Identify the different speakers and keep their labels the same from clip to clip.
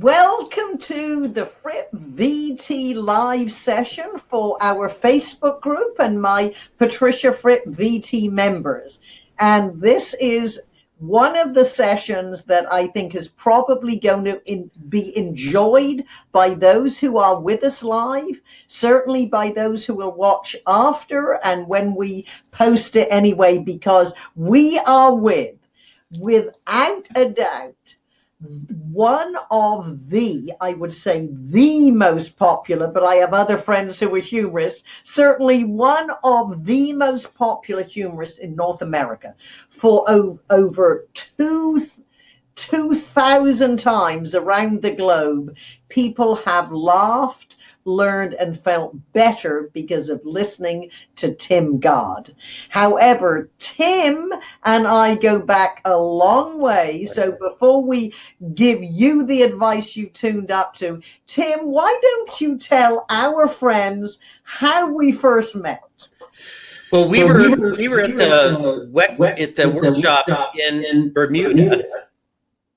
Speaker 1: Welcome to the Fripp VT live session for our Facebook group and my Patricia Fripp VT members. And this is one of the sessions that I think is probably going to in, be enjoyed by those who are with us live, certainly by those who will watch after and when we post it anyway, because we are with, without a doubt, one of the, I would say, the most popular, but I have other friends who are humorists, certainly one of the most popular humorists in North America for over two 2,000 times around the globe, people have laughed, learned, and felt better because of listening to Tim Gard. However, Tim and I go back a long way. So before we give you the advice you tuned up to, Tim, why don't you tell our friends how we first met?
Speaker 2: Well, we were we were at the wet, at the workshop in Bermuda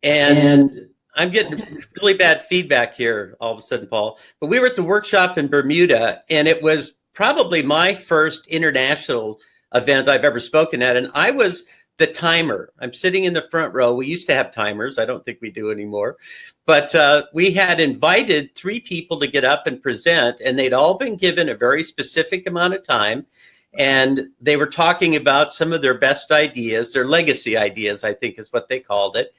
Speaker 2: and, I'm getting really bad feedback here all of a sudden, Paul. But we were at the workshop in Bermuda, and it was probably my first international event I've ever spoken at. And I was the timer. I'm sitting in the front row. We used to have timers. I don't think we do anymore. But uh, we had invited three people to get up and present, and they'd all been given a very specific amount of time. And they were talking about some of their best ideas, their legacy ideas, I think is what they called it.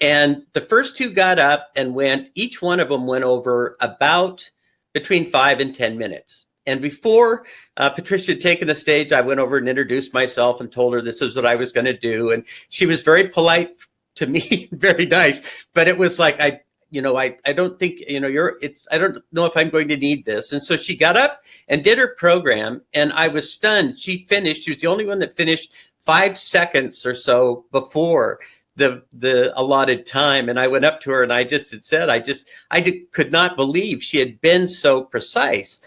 Speaker 2: And the first two got up and went, each one of them went over about between five and 10 minutes. And before uh, Patricia had taken the stage, I went over and introduced myself and told her this was what I was going to do. And she was very polite to me, very nice. But it was like, I, you know, I, I don't think, you know, you're, it's, I don't know if I'm going to need this. And so she got up and did her program. And I was stunned. She finished. She was the only one that finished five seconds or so before the the allotted time. And i went up to her and i just had said i just i just could not believe she had been so precise.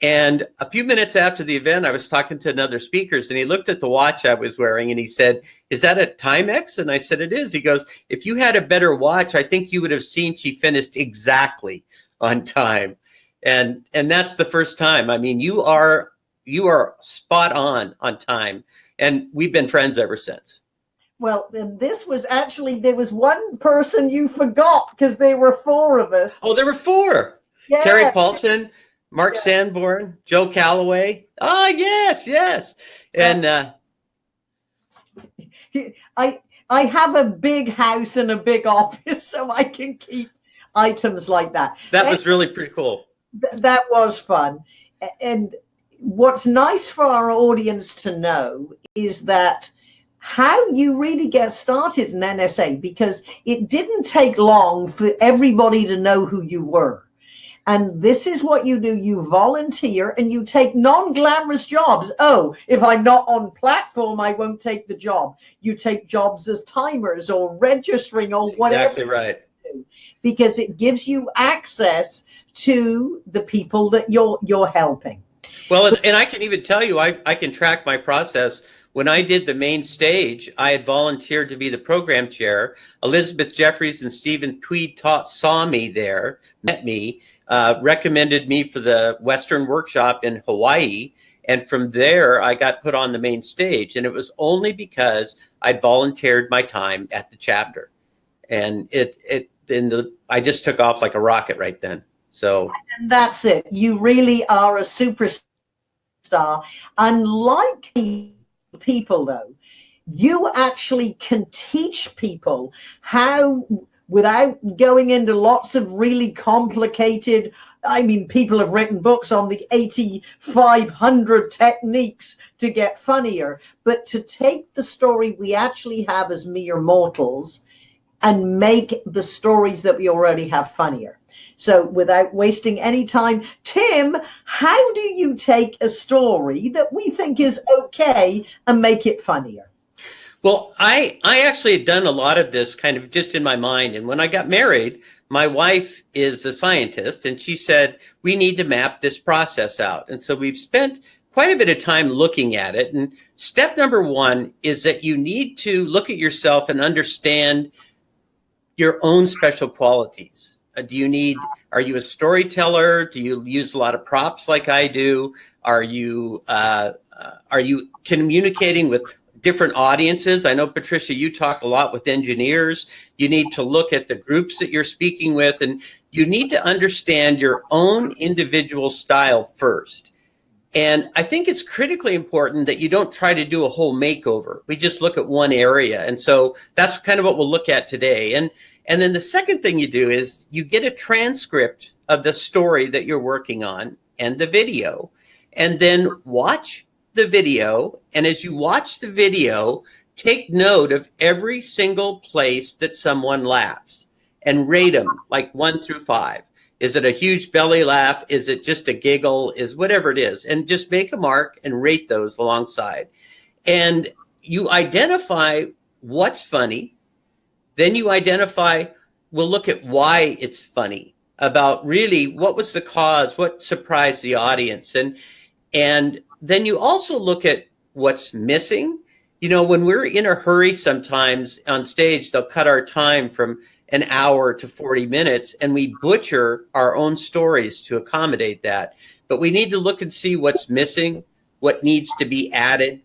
Speaker 2: And a few minutes after the event i was talking to another speakers and he looked at the watch i was wearing and he said is that a timex? And i said it is. He goes if you had a better watch i think you would have seen she finished exactly on time. And and that's the first time. I mean you are you are spot on on time. And we've been friends ever since
Speaker 1: well, this was actually there was one person you forgot because there were four of us.
Speaker 2: Oh, there were four. Yeah. Terry Paulson, Mark yeah. Sanborn, Joe Calloway. Ah, oh, yes, yes. And uh,
Speaker 1: I I have a big house and a big office, so I can keep items like that.
Speaker 2: That and was really pretty cool.
Speaker 1: Th that was fun. And what's nice for our audience to know is that how you really get started in NSA because it didn't take long for everybody to know who you were. And this is what you do. You volunteer and you take non-glamorous jobs. Oh, if I'm not on platform, I won't take the job. You take jobs as timers or registering or
Speaker 2: That's
Speaker 1: whatever.
Speaker 2: Exactly right.
Speaker 1: Because it gives you access to the people that you're you're helping.
Speaker 2: Well, and, and I can even tell you, I, I can track my process when I did the main stage, I had volunteered to be the program chair. Elizabeth Jeffries and Stephen Tweed taught, saw me there, met me, uh, recommended me for the Western workshop in Hawaii. And from there, I got put on the main stage. And it was only because I'd volunteered my time at the chapter. And it, it, then the, I just took off like a rocket right then. So
Speaker 1: and that's it. You really are a superstar. Unlike people though. You actually can teach people how without going into lots of really complicated i mean people have written books on the 8500 techniques to get funnier. But to take the story we actually have as mere mortals and make the stories that we already have funnier so without wasting any time, Tim, how do you take a story that we think is okay and make it funnier?
Speaker 2: Well, I, I actually had done a lot of this kind of just in my mind. And when I got married, my wife is a scientist and she said, we need to map this process out. And so we've spent quite a bit of time looking at it. And step number one is that you need to look at yourself and understand your own special qualities do you need, are you a storyteller? Do you use a lot of props like I do? Are you, uh, uh, are you communicating with different audiences? I know, Patricia, you talk a lot with engineers. You need to look at the groups that you're speaking with, and you need to understand your own individual style first. And I think it's critically important that you don't try to do a whole makeover. We just look at one area. And so that's kind of what we'll look at today. And, and then the second thing you do is you get a transcript of the story that you're working on and the video, and then watch the video. And as you watch the video, take note of every single place that someone laughs and rate them like one through five. Is it a huge belly laugh? Is it just a giggle? Is whatever it is. And just make a mark and rate those alongside. And you identify what's funny. Then you identify, we'll look at why it's funny about really what was the cause, what surprised the audience. And, and then you also look at what's missing. You know, when we're in a hurry sometimes on stage, they'll cut our time from an hour to 40 minutes and we butcher our own stories to accommodate that. But we need to look and see what's missing, what needs to be added.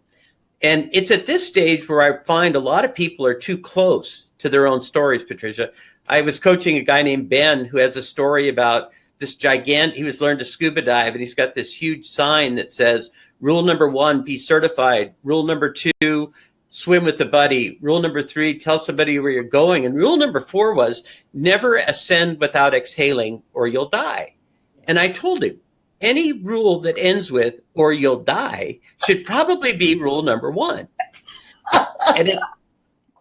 Speaker 2: And it's at this stage where I find a lot of people are too close to their own stories, Patricia. I was coaching a guy named Ben who has a story about this gigantic, he was learned to scuba dive and he's got this huge sign that says, rule number one, be certified. Rule number two, swim with a buddy. Rule number three, tell somebody where you're going. And rule number four was never ascend without exhaling or you'll die. And I told him any rule that ends with or you'll die should probably be rule number one. and it,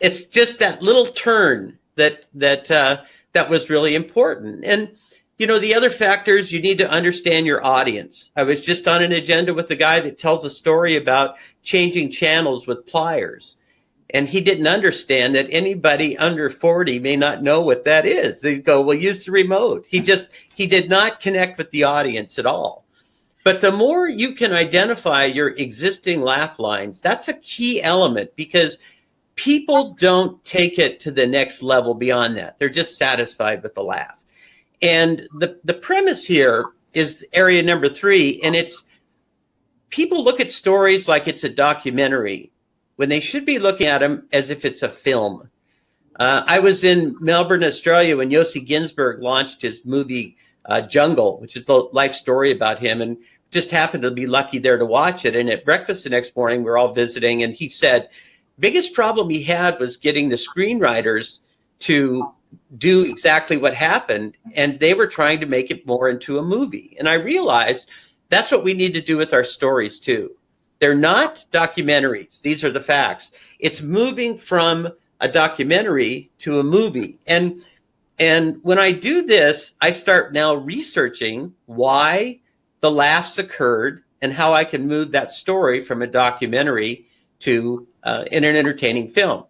Speaker 2: it's just that little turn that that uh, that was really important. And you know, the other factors, you need to understand your audience. I was just on an agenda with a guy that tells a story about changing channels with pliers. And he didn't understand that anybody under 40 may not know what that is. They go, well, use the remote. He just, he did not connect with the audience at all. But the more you can identify your existing laugh lines, that's a key element because people don't take it to the next level beyond that. They're just satisfied with the laugh. And the, the premise here is area number three, and it's people look at stories like it's a documentary when they should be looking at them as if it's a film. Uh, I was in Melbourne, Australia when Yossi Ghinsberg launched his movie uh, Jungle, which is the life story about him, and just happened to be lucky there to watch it. And at breakfast the next morning, we are all visiting, and he said, biggest problem he had was getting the screenwriters to do exactly what happened and they were trying to make it more into a movie and i realized that's what we need to do with our stories too they're not documentaries. These are the facts. It's moving from a documentary to a movie. And and when i do this i start now researching why the laughs occurred and how i can move that story from a documentary to uh, in an entertaining film.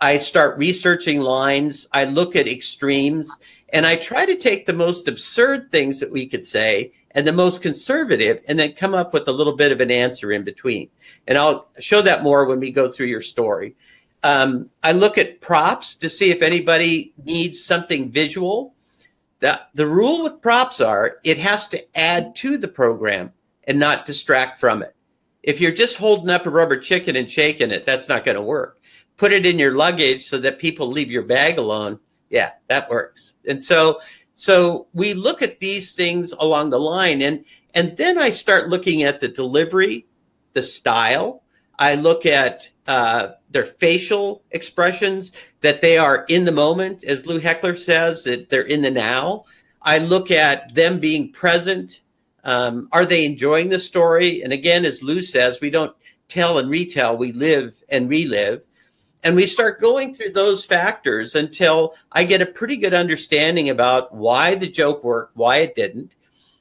Speaker 2: I start researching lines. I look at extremes. And I try to take the most absurd things that we could say and the most conservative and then come up with a little bit of an answer in between. And I'll show that more when we go through your story. Um, I look at props to see if anybody needs something visual. The, the rule with props are it has to add to the program and not distract from it. If you're just holding up a rubber chicken and shaking it, that's not going to work put it in your luggage so that people leave your bag alone. Yeah, that works. And so, so we look at these things along the line and, and then I start looking at the delivery, the style. I look at uh, their facial expressions, that they are in the moment, as Lou Heckler says, that they're in the now. I look at them being present. Um, are they enjoying the story? And again, as Lou says, we don't tell and retell, we live and relive. And we start going through those factors until I get a pretty good understanding about why the joke worked, why it didn't.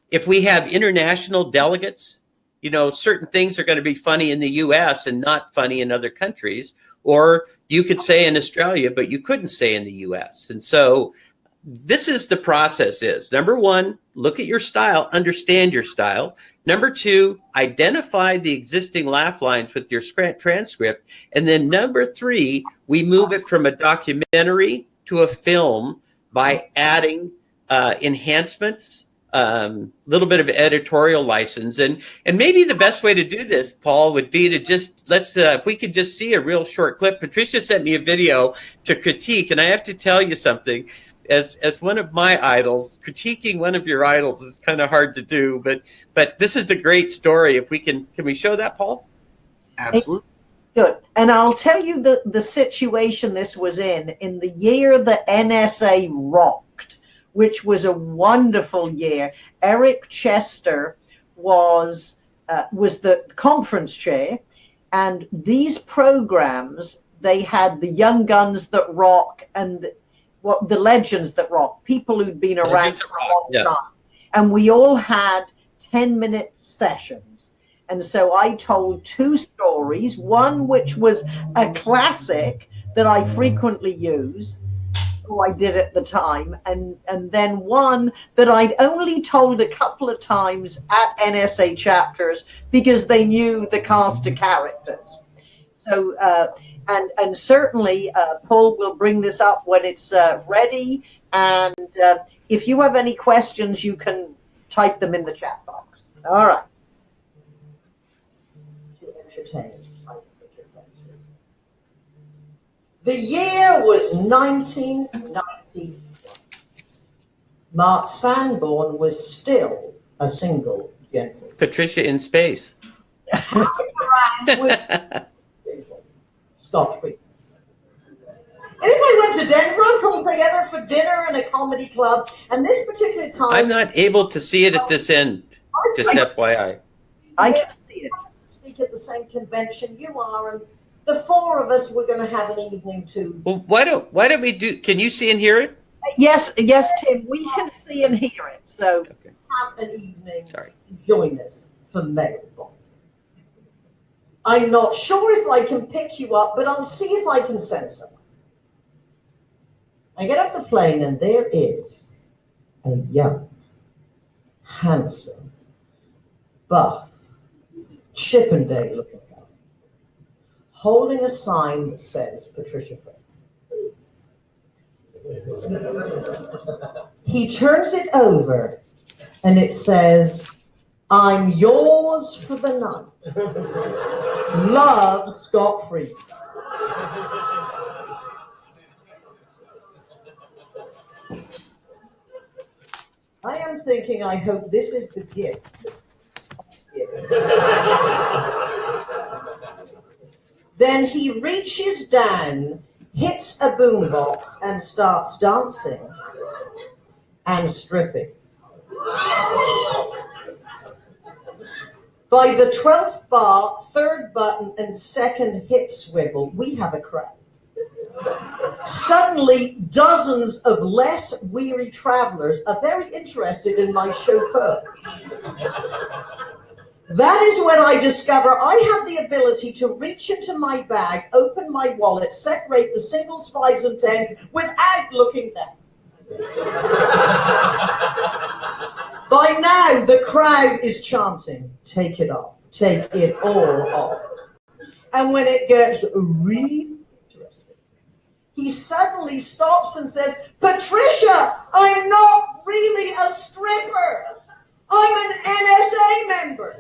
Speaker 2: If we have international delegates, you know, certain things are going to be funny in the US and not funny in other countries. Or you could say in Australia, but you couldn't say in the US. And so this is the process is number one, look at your style, understand your style. Number two, identify the existing laugh lines with your transcript. And then number three, we move it from a documentary to a film by adding uh, enhancements, a um, little bit of editorial license, and and maybe the best way to do this, Paul, would be to just let's uh, if we could just see a real short clip. Patricia sent me a video to critique, and I have to tell you something. As as one of my idols, critiquing one of your idols is kind of hard to do, but but this is a great story. If we can, can we show that, Paul?
Speaker 3: Absolutely.
Speaker 1: Good. And I'll tell you the, the situation this was in, in the year the NSA rocked, which was a wonderful year. Eric Chester was, uh, was the conference chair, and these programs, they had the young guns that rock and the, what the legends that rock, people who'd been around for a long yeah. time. And we all had 10 minute sessions and so I told two stories, one which was a classic that I frequently use, who I did at the time, and, and then one that I'd only told a couple of times at NSA chapters because they knew the cast of characters. So, uh, and, and certainly uh, Paul will bring this up when it's uh, ready. And uh, if you have any questions, you can type them in the chat box. All right entertained. The year was 1991. Mark Sanborn was still a single gentleman.
Speaker 2: Patricia in space.
Speaker 1: Scott Free. And if I went to Denver, I'd come together for dinner in a comedy club. And this particular time,
Speaker 2: I'm not able to see it at this end. Just FYI.
Speaker 1: I can see it speak at the same convention you are, and the four of us were going to have an evening too.
Speaker 2: Well, why don't why don't we do? Can you see and hear it?
Speaker 1: Yes, yes, Tim. We can see and hear it. So okay. have an evening.
Speaker 2: Sorry.
Speaker 1: Join us for Mailbomb. I'm not sure if I can pick you up, but I'll see if I can send someone. I get off the plane, and there is a young, handsome, buff, Chippendale looking guy, holding a sign that says Patricia Fripp. he turns it over and it says, I'm yours for the night. Love, Scott Free. I am thinking, I hope this is the gift then he reaches down, hits a boombox, and starts dancing and stripping. By the 12th bar, third button, and second hip swivel, we have a crowd. Suddenly, dozens of less weary travelers are very interested in my chauffeur. That is when I discover I have the ability to reach into my bag, open my wallet, separate the singles, fives, and tens without looking down. By now, the crowd is chanting, take it off, take it all off. And when it gets really interesting, he suddenly stops and says, Patricia, I'm not really a stripper. I'm an NSA member.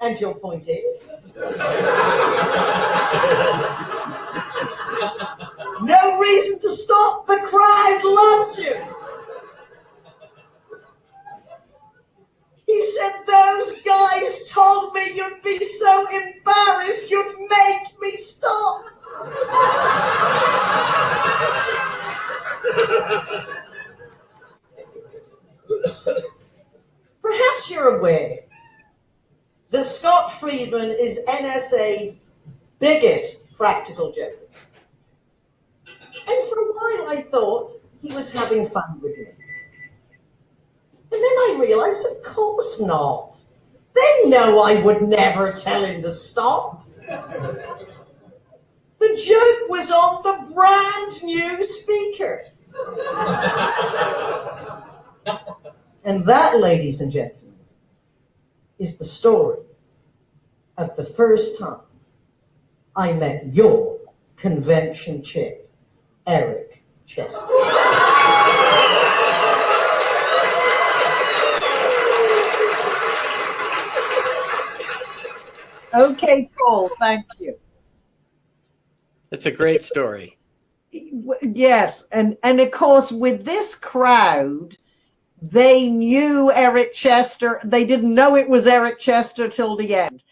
Speaker 1: And your point is? no reason to stop. The crowd loves you. He said, those guys told me you'd be so embarrassed you'd make me stop. Perhaps you're aware Friedman is NSA's biggest practical joke. And for a while I thought he was having fun with me. And then I realized, of course not. They know I would never tell him to stop. The joke was on the brand new speaker. and that, ladies and gentlemen, is the story of the first time I met your convention chick, Eric Chester. Okay, Paul, thank you.
Speaker 2: It's a great story.
Speaker 1: Yes, and and of course with this crowd, they knew Eric Chester. They didn't know it was Eric Chester till the end,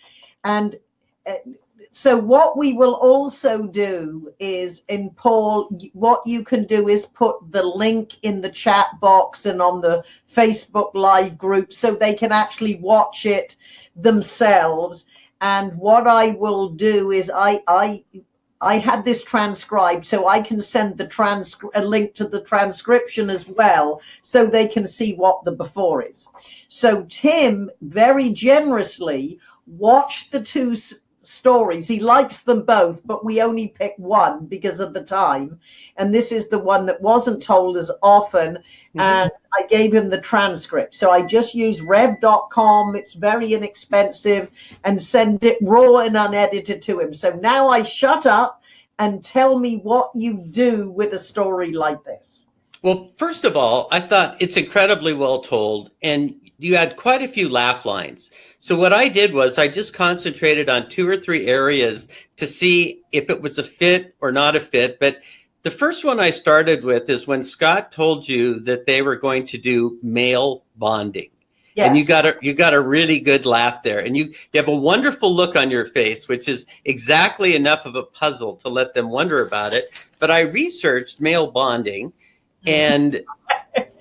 Speaker 1: and uh, so what we will also do is in Paul, what you can do is put the link in the chat box and on the Facebook live group so they can actually watch it themselves and what I will do is I I I had this transcribed, so I can send the trans a link to the transcription as well, so they can see what the before is. So Tim very generously watched the two stories. He likes them both, but we only pick one because of the time. And this is the one that wasn't told as often. Mm-hmm. And I gave him the transcript. So I just use rev.com. It's very inexpensive and send it raw and unedited to him. So now I shut up and tell me what you do with a story like this.
Speaker 2: Well, first of all, I thought it's incredibly well told. And you had quite a few laugh lines. So what I did was I just concentrated on two or three areas to see if it was a fit or not a fit. But the first one I started with is when Scott told you that they were going to do male bonding. Yes. And you got a you got a really good laugh there, and you you have a wonderful look on your face, which is exactly enough of a puzzle to let them wonder about it. But I researched male bonding, mm-hmm. and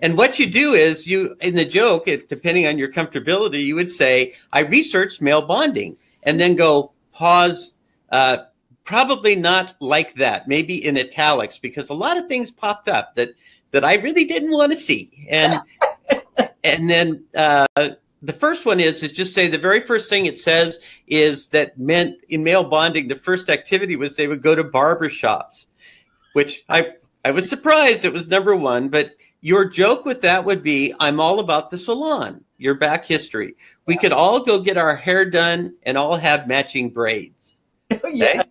Speaker 2: and what you do is you, in the joke, it, depending on your comfortability, you would say, I researched male bonding and then go pause, uh, probably not like that, maybe in italics, because a lot of things popped up that, that I really didn't want to see. And, and then, uh, the first one is to just say the very first thing it says is that men in male bonding, the first activity was they would go to barber shops, which I, I was surprised it was number one, but your joke with that would be, I'm all about the salon, your back history. We could all go get our hair done and all have matching braids. Okay? yeah.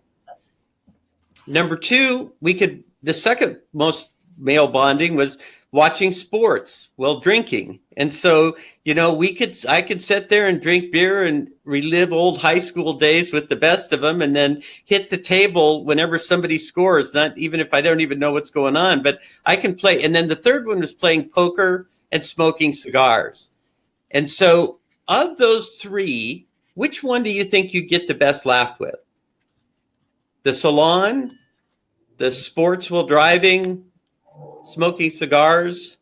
Speaker 2: Number two, we could, the second most male bonding was watching sports while drinking. And so, you know, we could, I could sit there and drink beer and relive old high school days with the best of them and then hit the table whenever somebody scores, not even if I don't even know what's going on, but I can play. And then the third one was playing poker and smoking cigars. And so of those three, which one do you think you get the best laugh with? The salon, the sports while driving, smoking cigars?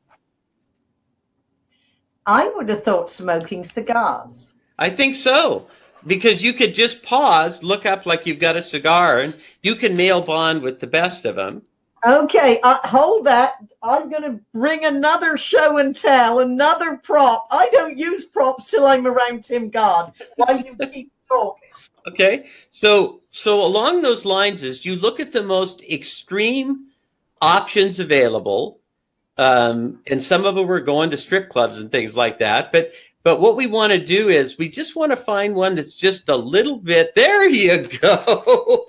Speaker 1: I would have thought smoking cigars.
Speaker 2: I think so. Because you could just pause, look up like you've got a cigar, and you can nail bond with the best of them.
Speaker 1: Okay, uh, hold that. I'm going to bring another show and tell, another prop. I don't use props till I'm around Tim Gard while you keep talking.
Speaker 2: Okay, so so along those lines is you look at the most extreme options available. Um, and some of them were going to strip clubs and things like that. But but what we want to do is we just want to find one that's just a little bit. There you go.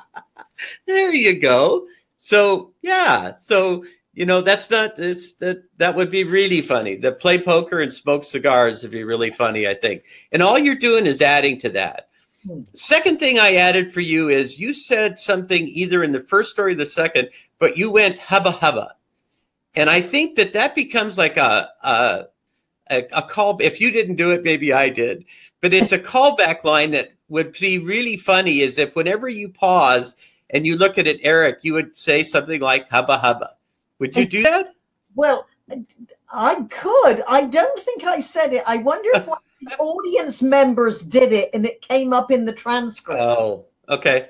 Speaker 2: there you go. So yeah. So you know that's not this that that would be really funny. The play poker and smoke cigars would be really funny, I think. And all you're doing is adding to that. Hmm. Second thing I added for you is you said something either in the first story or the second but you went hubba hubba. And I think that that becomes like a, a, a, call. If you didn't do it, maybe I did. But it's a callback line that would be really funny is if whenever you pause and you look at it, Eric, you would say something like hubba hubba. Would you do that?
Speaker 1: Well, I could. I don't think I said it. I wonder if one of the audience members did it and it came up in the transcript.
Speaker 2: Oh, okay.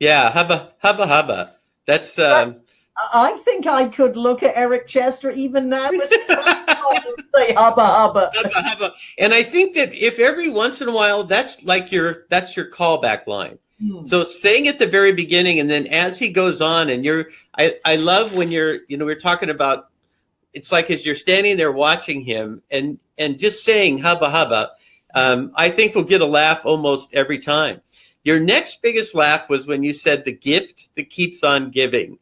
Speaker 2: Yeah, hubba hubba hubba. That's um,
Speaker 1: I think I could look at Eric Chester even now and say hubba hubba. hubba hubba.
Speaker 2: And I think that if every once in a while, that's like your that's your callback line. Hmm. So saying at the very beginning, and then as he goes on, and you're, I, I love when you're, you know, we're talking about, it's like as you're standing there watching him, and and just saying hubba hubba, um, I think we'll get a laugh almost every time. Your next biggest laugh was when you said the gift that keeps on giving.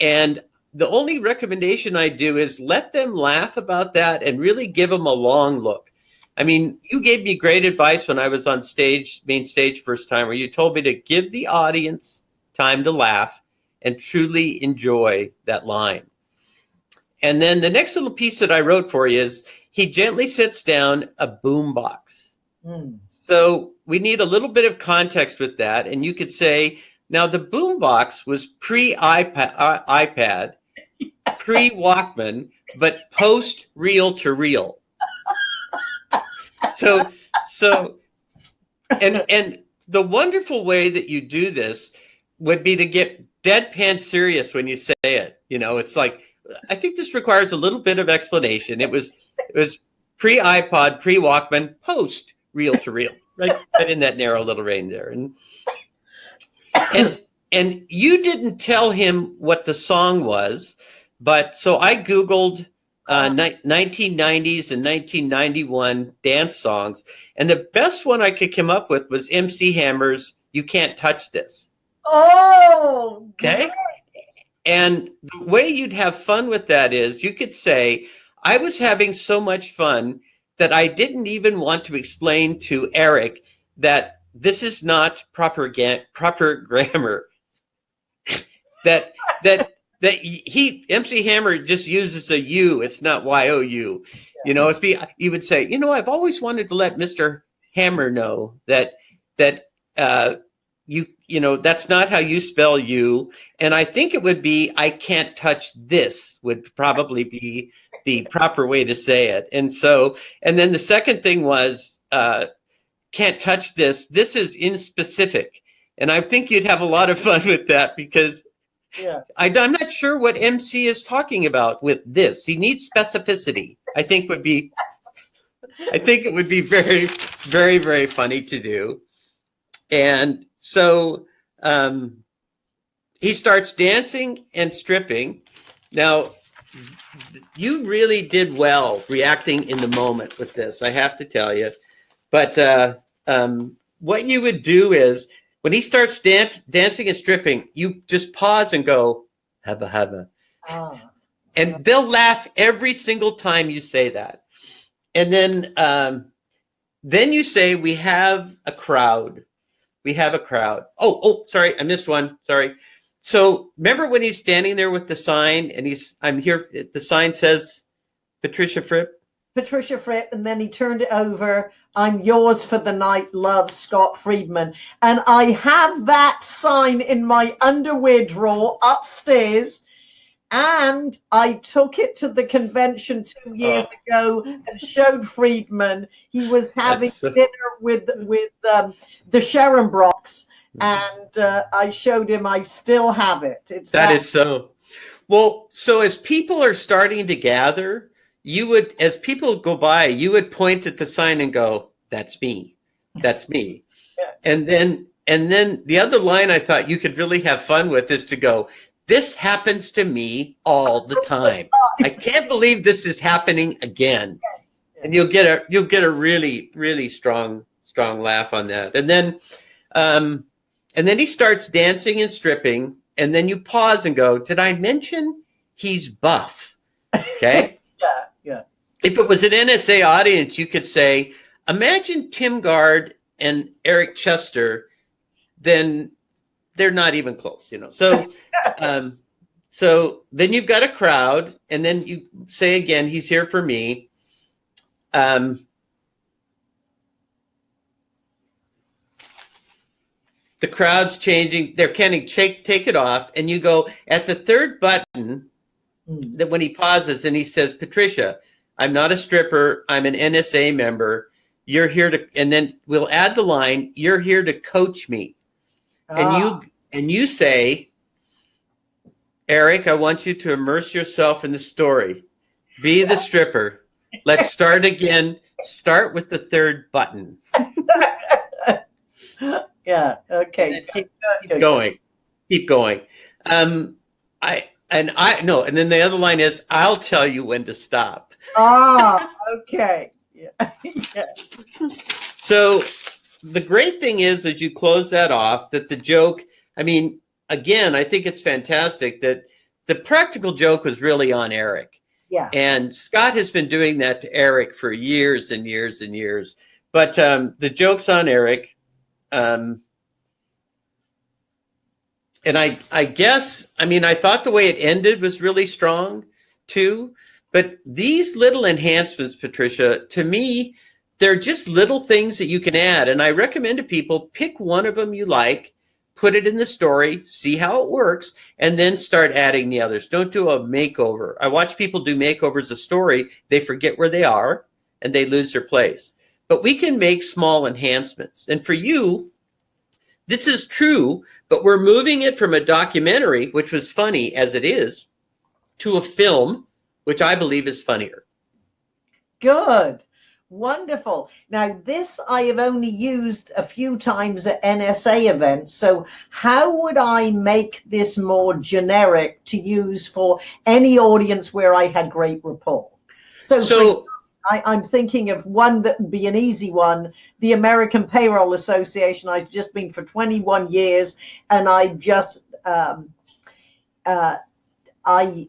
Speaker 2: And the only recommendation I do is let them laugh about that and really give them a long look. I mean, you gave me great advice when I was on stage, main stage first time, where you told me to give the audience time to laugh and truly enjoy that line. And then the next little piece that I wrote for you is he gently sits down a boom box. Mm. So we need a little bit of context with that. And you could say, now the boom box was pre iPad, uh, iPad pre Walkman, but post reel to reel. So, so, and, and the wonderful way that you do this would be to get deadpan serious when you say it. You know, it's like, I think this requires a little bit of explanation. It was, it was pre iPod, pre Walkman, post reel to reel, right, right in that narrow little range there. And, and, and you didn't tell him what the song was, but so I Googled uh, 1990s and 1991 dance songs. And the best one I could come up with was MC Hammer's You Can't Touch This.
Speaker 1: Oh,
Speaker 2: okay. And the way you'd have fun with that is you could say, I was having so much fun that I didn't even want to explain to Eric that this is not proper proper grammar. that that that he MC Hammer just uses a U. It's not Y O U. You know, it's be you would say, you know, I've always wanted to let Mr. Hammer know that that uh, you you know that's not how you spell you. And I think it would be I can't touch this would probably be the proper way to say it. And so, and then the second thing was uh, can't touch this. This is in specific. And I think you'd have a lot of fun with that because yeah. I, am not sure what MC is talking about with this. He needs specificity. I think would be, I think it would be very, very, very funny to do. And so um, he starts dancing and stripping. Now, you really did well reacting in the moment with this, I have to tell you. But uh, um, what you would do is when he starts dan dancing and stripping, you just pause and go, "Haba haba," oh. and they'll laugh every single time you say that. And then, um, then you say, "We have a crowd. We have a crowd." Oh, oh, sorry, I missed one. Sorry. So remember when he's standing there with the sign, and he's, "I'm here." The sign says, "Patricia Fripp."
Speaker 1: Patricia Fripp, and then he turned it over. I'm yours for the night, love, Scott Friedman. And I have that sign in my underwear drawer upstairs. And I took it to the convention two years oh. ago and showed Friedman. He was having so... dinner with with um, the Scharenbrochs, and uh, I showed him. I still have it.
Speaker 2: It's that, that is so. Well, so as people are starting to gather, you would, as people go by, you would point at the sign and go, "That's me, that's me," yeah. and then and then the other line I thought you could really have fun with is to go, "This happens to me all the time. I can't believe this is happening again," and you'll get a you'll get a really really strong strong laugh on that, and then. Um, and then he starts dancing and stripping, and then you pause and go, "Did I mention he's buff?" Okay. If it was an NSA audience, you could say, imagine Tim Gard and Eric Chester, then they're not even close, you know. So, um, so then you've got a crowd, and then you say again, he's here for me. Um, the crowd's changing. They're canning, take, take it off. And you go at the third button mm. that when he pauses and he says, Patricia, I'm not a stripper. I'm an NSA member. You're here to, and then we'll add the line, you're here to coach me. Ah. And you, ah. and you say, Eric, I want you to immerse yourself in the story. Be the stripper. Let's start again. Start with the third button.
Speaker 1: yeah. Okay.
Speaker 2: Keep, keep going. Keep going. Um, I and I no, and then the other line is, I'll tell you when to stop
Speaker 1: ah, okay. Yeah. yeah.
Speaker 2: So the great thing is as you close that off that the joke, I mean, again, I think it's fantastic that the practical joke was really on Eric.
Speaker 1: Yeah.
Speaker 2: And Scott has been doing that to Eric for years and years and years. But um, the joke's on Eric. Um, and I, I guess, I mean, I thought the way it ended was really strong too. But these little enhancements, Patricia, to me, they're just little things that you can add. And I recommend to people pick one of them you like, put it in the story, see how it works, and then start adding the others. Don't do a makeover. I watch people do makeovers of story, they forget where they are and they lose their place. But we can make small enhancements. And for you, this is true, but we're moving it from a documentary, which was funny as it is, to a film, which I believe is funnier.
Speaker 1: Good. Wonderful. Now, this I have only used a few times at NSA events. So, how would I make this more generic to use for any audience where I had great rapport?
Speaker 2: So, so
Speaker 1: I, am thinking of one that would be an easy one. The American Payroll Association. I've just been for 21 years, and I just um, uh, I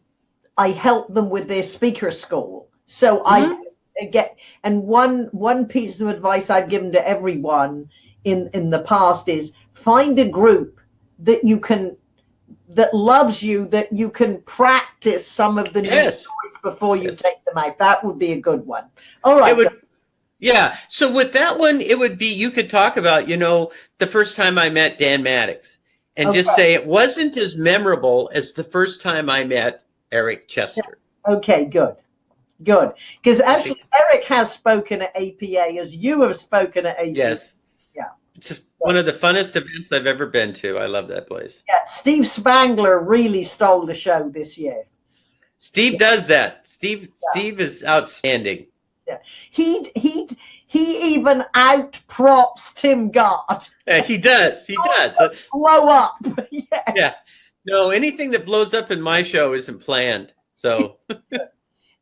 Speaker 1: I help them with their speaker school. So mm-hmm. I get and one one piece of advice I've given to everyone in in the past is find a group that you can that loves you that you can practice some of the yes. new before you take them out. That would be a good one. All right.
Speaker 2: Would, yeah. So with that one, it would be you could talk about, you know, the first time I met Dan Maddox and okay. just say it wasn't as memorable as the first time I met Eric Chester. Yes.
Speaker 1: Okay, good. Good. Because actually Eric has spoken at APA as you have spoken at APA.
Speaker 2: Yes.
Speaker 1: Yeah.
Speaker 2: It's one of the funnest events I've ever been to. I love that place.
Speaker 1: Yeah, Steve Spangler really stole the show this year.
Speaker 2: Steve yeah. does that. Steve yeah. Steve is outstanding.
Speaker 1: Yeah. He he he even out props Tim Gard.
Speaker 2: Yeah, he does. He does.
Speaker 1: Blow up.
Speaker 2: yeah. yeah. No, anything that blows up in my show isn't planned. So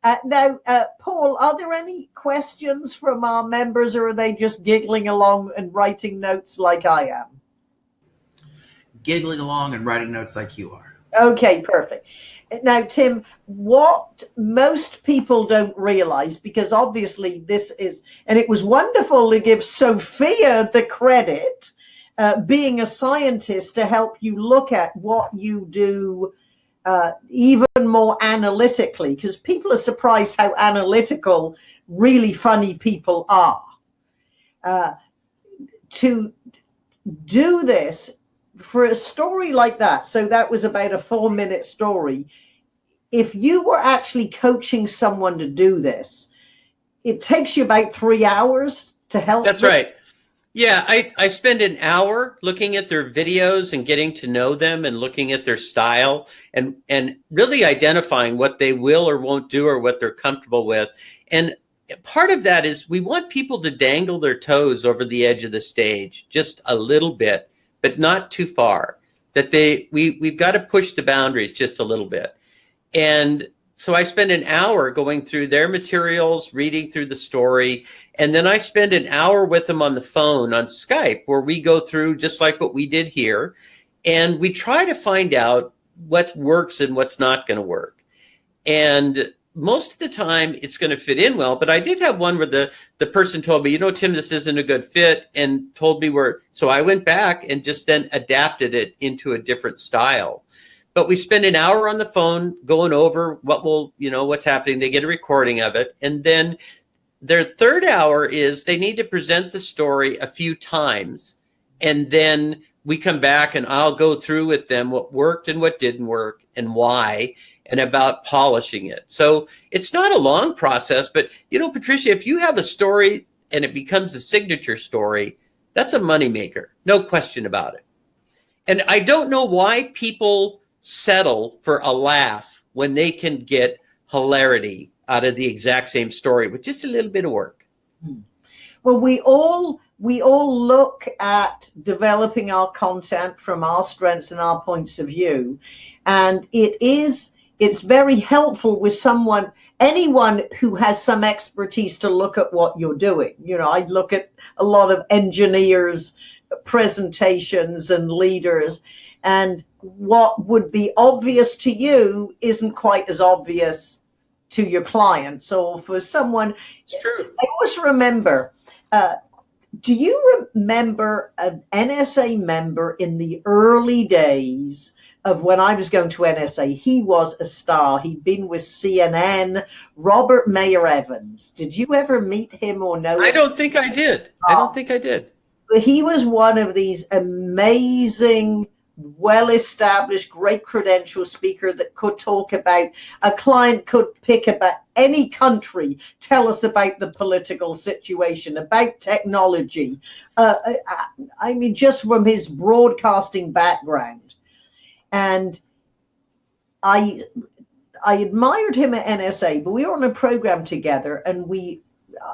Speaker 1: Uh, now, uh, Paul, are there any questions from our members or are they just giggling along and writing notes like I am?
Speaker 3: Giggling along and writing notes like you are.
Speaker 1: Okay, perfect. Now, Tim, what most people don't realize, because obviously this is, and it was wonderful to give Sophia the credit, uh, being a scientist, to help you look at what you do uh, even more analytically because people are surprised how analytical really funny people are. Uh, to do this for a story like that, so that was about a four minute story. If you were actually coaching someone to do this, it takes you about three hours to help.
Speaker 2: That's them. right. Yeah, I, I spend an hour looking at their videos and getting to know them and looking at their style and, and really identifying what they will or won't do or what they're comfortable with. And part of that is we want people to dangle their toes over the edge of the stage just a little bit, but not too far. That they we we've got to push the boundaries just a little bit. And so I spend an hour going through their materials, reading through the story, and then I spend an hour with them on the phone on Skype where we go through just like what we did here. And we try to find out what works and what's not going to work. And most of the time it's going to fit in well, but I did have one where the, the person told me, you know, Tim, this isn't a good fit and told me where, so I went back and just then adapted it into a different style. But we spend an hour on the phone going over what will you know what's happening. They get a recording of it and then their third hour is they need to present the story a few times and then we come back and i'll go through with them what worked and what didn't work and why and about polishing it so it's not a long process but you know patricia if you have a story and it becomes a signature story that's a moneymaker no question about it and i don't know why people settle for a laugh when they can get hilarity out of the exact same story with just a little bit of work. Hmm.
Speaker 1: Well, we all we all look at developing our content from our strengths and our points of view, and it is it's very helpful with someone, anyone who has some expertise to look at what you're doing. You know, I look at a lot of engineers' presentations and leaders, and what would be obvious to you isn't quite as obvious to your clients So for someone,
Speaker 2: it's true.
Speaker 1: I always remember. Uh, do you remember an NSA member in the early days of when I was going to NSA? He was a star. He'd been with CNN. Robert Mayer Evans. Did you ever meet him or know?
Speaker 2: I don't think I did. I don't think I did.
Speaker 1: He was one of these amazing well established, great credential speaker that could talk about a client could pick about any country, tell us about the political situation, about technology. Uh, I, I mean, just from his broadcasting background. And I I admired him at NSA, but we were on a program together and we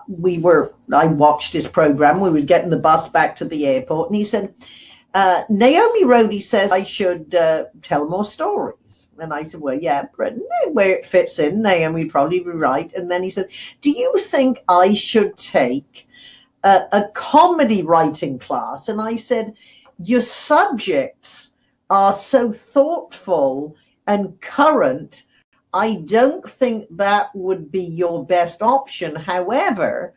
Speaker 1: we were I watched his program. We were getting the bus back to the airport and he said, uh, Naomi Rhodey says I should uh, tell more stories. And I said, well, yeah, but where it fits in, Naomi would probably be right. And then he said, do you think I should take a, a comedy writing class? And I said, your subjects are so thoughtful and current. I don't think that would be your best option. However,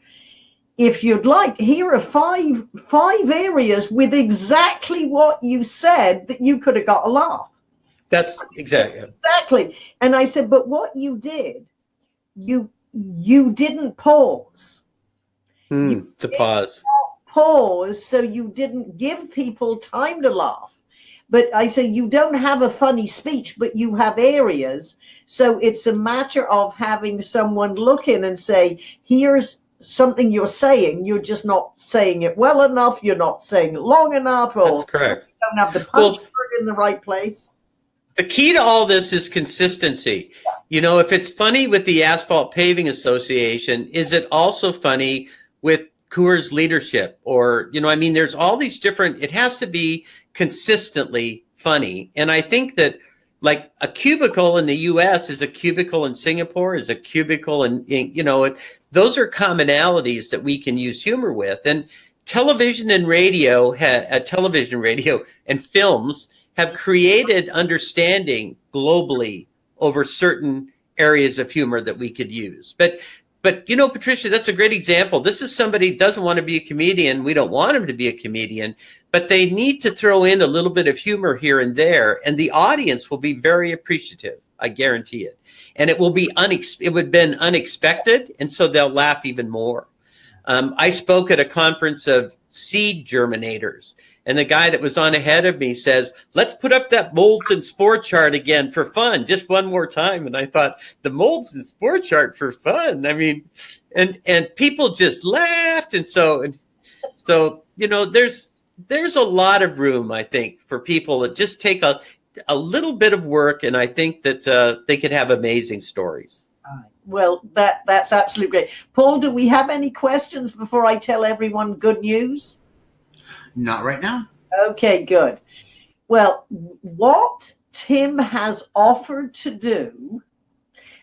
Speaker 1: if you'd like, here are five five areas with exactly what you said that you could have got a laugh.
Speaker 2: That's exactly
Speaker 1: exactly. And I said, but what you did, you you didn't pause.
Speaker 2: Mm, you to pause.
Speaker 1: Pause, so you didn't give people time to laugh. But I say you don't have a funny speech, but you have areas. So it's a matter of having someone look in and say, here's something you're saying, you're just not saying it well enough, you're not saying it long enough, or
Speaker 2: That's correct.
Speaker 1: you don't have the punch well, in the right place.
Speaker 2: The key to all this is consistency. Yeah. You know, if it's funny with the Asphalt Paving Association, is it also funny with Coors leadership? Or, you know, I mean, there's all these different, it has to be consistently funny. And I think that like a cubicle in the US is a cubicle in Singapore, is a cubicle in, in you know, those are commonalities that we can use humor with. And television and radio, ha, uh, television, radio, and films have created understanding globally over certain areas of humor that we could use. But but you know, Patricia, that's a great example. This is somebody doesn't want to be a comedian. We don't want him to be a comedian, but they need to throw in a little bit of humor here and there, and the audience will be very appreciative. I guarantee it. And it will be unex- it would have been unexpected, and so they'll laugh even more. Um, I spoke at a conference of seed germinators, and the guy that was on ahead of me says, let's put up that molds and spore chart again for fun, just one more time. And I thought, the molds and spore chart for fun. I mean, and and people just laughed. And so and so, you know, there's there's a lot of room, I think, for people that just take a a little bit of work, and I think that uh, they could have amazing stories.
Speaker 1: Well, that that's absolutely great. Paul, do we have any questions before I tell everyone good news?
Speaker 3: Not right now.
Speaker 1: Okay, good. Well, what Tim has offered to do,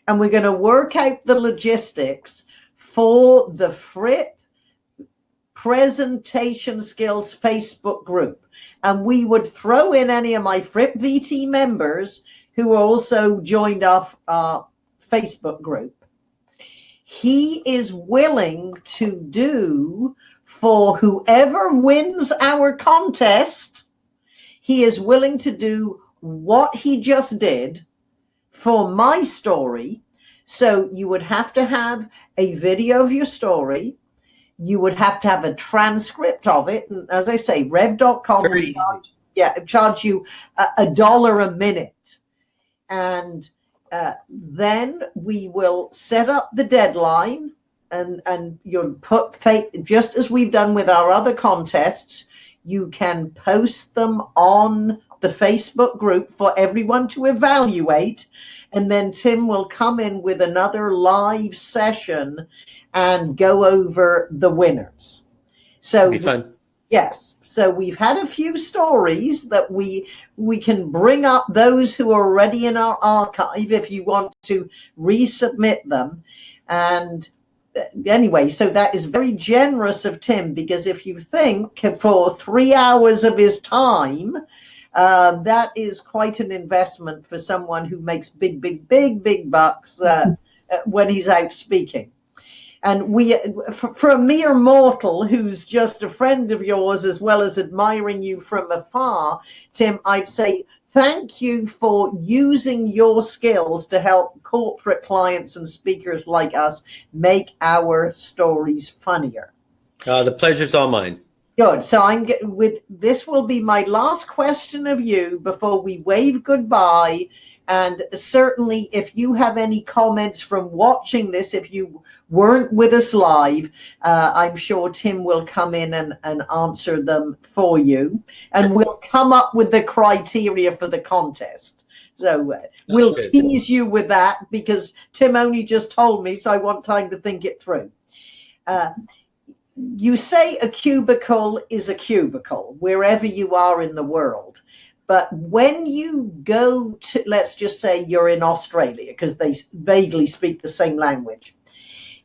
Speaker 1: and we're going to work out the logistics for the Fripp presentation skills Facebook group. And we would throw in any of my Fripp VT members who also joined off our Facebook group. He is willing to do for whoever wins our contest, he is willing to do what he just did for my story. So you would have to have a video of your story. You would have to have a transcript of it. And as I say, rev.com will charge, yeah, charge you a, a dollar a minute. And uh, then we will set up the deadline and and you'll put just as we've done with our other contests you can post them on the facebook group for everyone to evaluate and then tim will come in with another live session and go over the winners so
Speaker 2: be fun
Speaker 1: Yes. So we've had a few stories that we we can bring up those who are already in our archive if you want to resubmit them. And anyway, so that is very generous of Tim because if you think for three hours of his time, uh, that is quite an investment for someone who makes big, big, big, big bucks uh, uh when he's out speaking. And we, for, for, a mere mortal who's just a friend of yours, as well as admiring you from afar, Tim, I'd say thank you for using your skills to help corporate clients and speakers like us make our stories funnier.
Speaker 2: Uh, the pleasure's all mine.
Speaker 1: Good. So I'm with this will be my last question of you before we wave goodbye and certainly, if you have any comments from watching this, if you weren't with us live, uh, I'm sure Tim will come in and, and answer them for you. And we'll come up with the criteria for the contest. So uh, we'll good. tease you with that because Tim only just told me, so I want time to think it through. Uh, you say a cubicle is a cubicle wherever you are in the world. But when you go to, let's just say you're in Australia, because they vaguely speak the same language,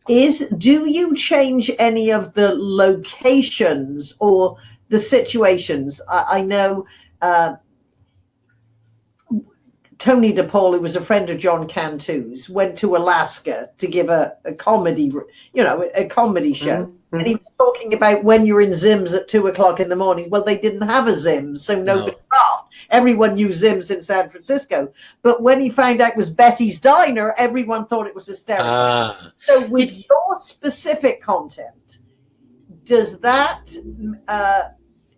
Speaker 1: is do you change any of the locations or the situations? I, I know uh, Tony DePaul, who was a friend of John Cantu's, went to Alaska to give a, a comedy, you know, a comedy show. And he was talking about when you're in Zim's at two o'clock in the morning. Well, they didn't have a Zim's, so nobody no. laughed. Everyone knew Zim's in San Francisco. But when he found out it was Betty's Diner, everyone thought it was hysterical. Ah. So with your specific content, does that uh,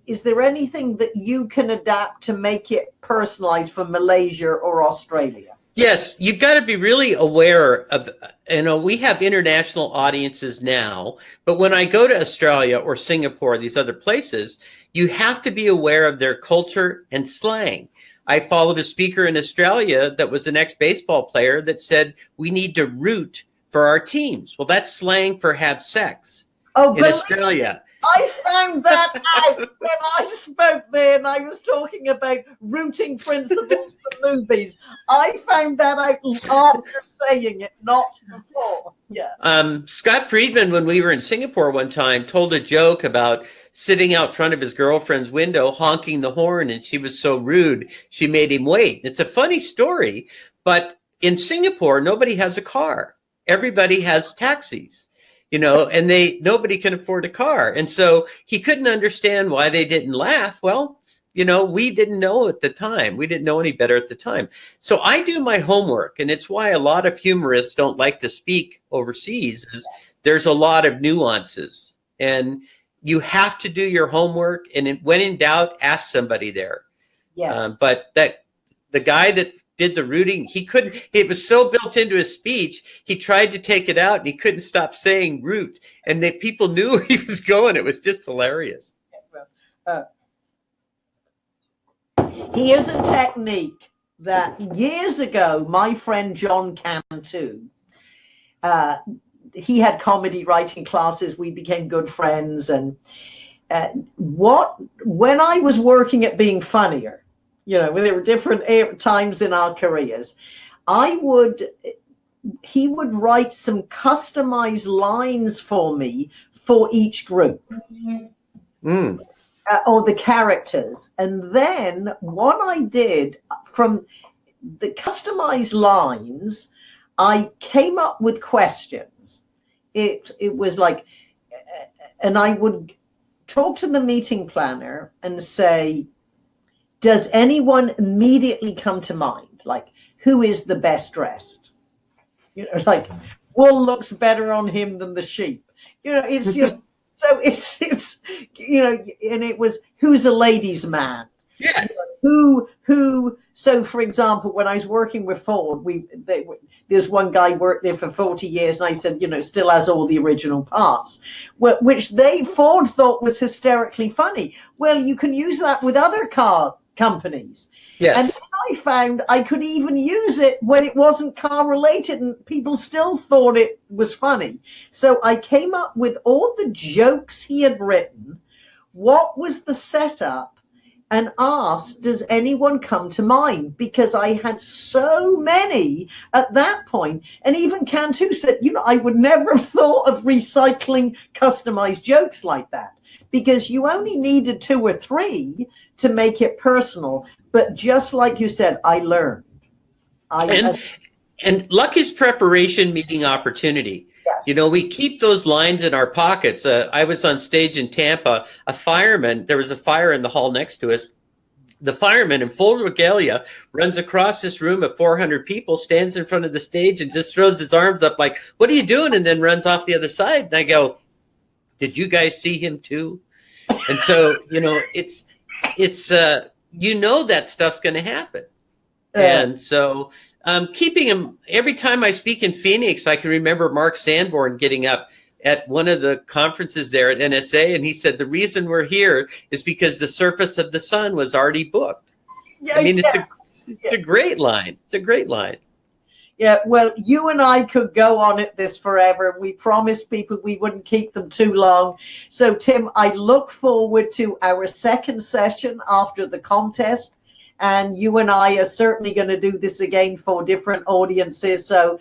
Speaker 1: is there anything that you can adapt to make it personalized for Malaysia or Australia?
Speaker 2: Yes, you've got to be really aware of, you know, we have international audiences now, but when I go to Australia or Singapore, these other places, you have to be aware of their culture and slang. I followed a speaker in Australia that was an ex-baseball player that said, we need to root for our teams. Well, that's slang for have sex oh, in Australia.
Speaker 1: I found that out when I spoke there and I was talking about rooting principles for movies. I found that out after saying it, not before. Yeah.
Speaker 2: Um, Scott Friedman, when we were in Singapore one time, told a joke about sitting out front of his girlfriend's window honking the horn, and she was so rude she made him wait. It's a funny story, but in Singapore, nobody has a car. Everybody has taxis you know, and they nobody can afford a car. And so he couldn't understand why they didn't laugh. Well, you know, we didn't know at the time. We didn't know any better at the time. So I do my homework, and it's why a lot of humorists don't like to speak overseas is there's a lot of nuances. And you have to do your homework and when in doubt, ask somebody there.
Speaker 1: Yes. Um,
Speaker 2: but that the guy that did the rooting. He couldn't, it was so built into his speech. He tried to take it out and he couldn't stop saying root. And the people knew where he was going. It was just hilarious. Uh,
Speaker 1: here's a technique that years ago, my friend John Cantu, uh, he had comedy writing classes. We became good friends. And uh, what, when I was working at Being Funnier, you know, there were different times in our careers. I would, he would write some customized lines for me for each group. Mm. Uh, or the characters. And then what I did from the customized lines, I came up with questions. It, it was like, and I would talk to the meeting planner and say, does anyone immediately come to mind? Like, who is the best dressed? You know, like, wool looks better on him than the sheep. You know, it's just so it's it's you know, and it was who's a ladies' man.
Speaker 2: Yes.
Speaker 1: who who? So, for example, when I was working with Ford, we they, there's one guy worked there for 40 years, and I said, you know, still has all the original parts, which they Ford thought was hysterically funny. Well, you can use that with other car companies.
Speaker 2: Yes.
Speaker 1: And I found I could even use it when it wasn't car related and people still thought it was funny. So I came up with all the jokes he had written what was the setup and asked, Does anyone come to mind? Because I had so many at that point. And even Cantu said, You know, I would never have thought of recycling customized jokes like that because you only needed two or three to make it personal. But just like you said, I learned. I,
Speaker 2: and, and luck is preparation meeting opportunity.
Speaker 1: Yes.
Speaker 2: You know, we keep those lines in our pockets. Uh, I was on stage in Tampa. A fireman, there was a fire in the hall next to us. The fireman in full regalia runs across this room of 400 people, stands in front of the stage, and just throws his arms up like, "What are you doing?" And then runs off the other side. And I go, "Did you guys see him too?" And so, you know, it's it's uh, you know that stuff's going to happen, uh, and so um, keeping him every time I speak in Phoenix, I can remember Mark Sanborn getting up at one of the conferences there at NSA, and he said the reason we're here is because the surface of the sun was already booked.
Speaker 1: Yeah,
Speaker 2: I mean,
Speaker 1: yeah.
Speaker 2: it's a it's a great line. It's a great line.
Speaker 1: Yeah, well, you and I could go on at this forever. We promised people we wouldn't keep them too long. So, Tim, I look forward to our second session after the contest and you and I are certainly going to do this again for different audiences. So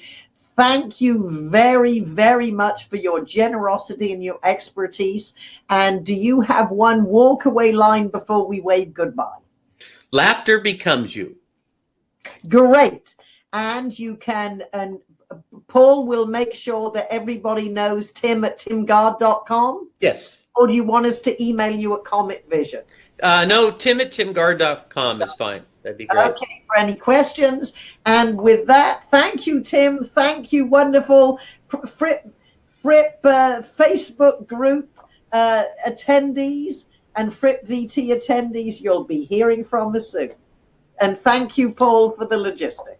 Speaker 1: thank you very, very much for your generosity and your expertise. And do you have one walkaway line before we wave goodbye?
Speaker 2: Laughter becomes you.
Speaker 1: Great. And you can, and Paul will make sure that everybody knows Tim at timgard.com.
Speaker 2: Yes.
Speaker 1: Or do you want us to email you at Comet Vision?
Speaker 2: Uh, no, tim at timgard.com is fine. That'd be great.
Speaker 1: Okay, for any questions. And with that, thank you, Tim. Thank you, wonderful Fripp, Fripp uh, Facebook group uh, attendees and Fripp VT attendees. You'll be hearing from us soon. And thank you, Paul, for the logistics.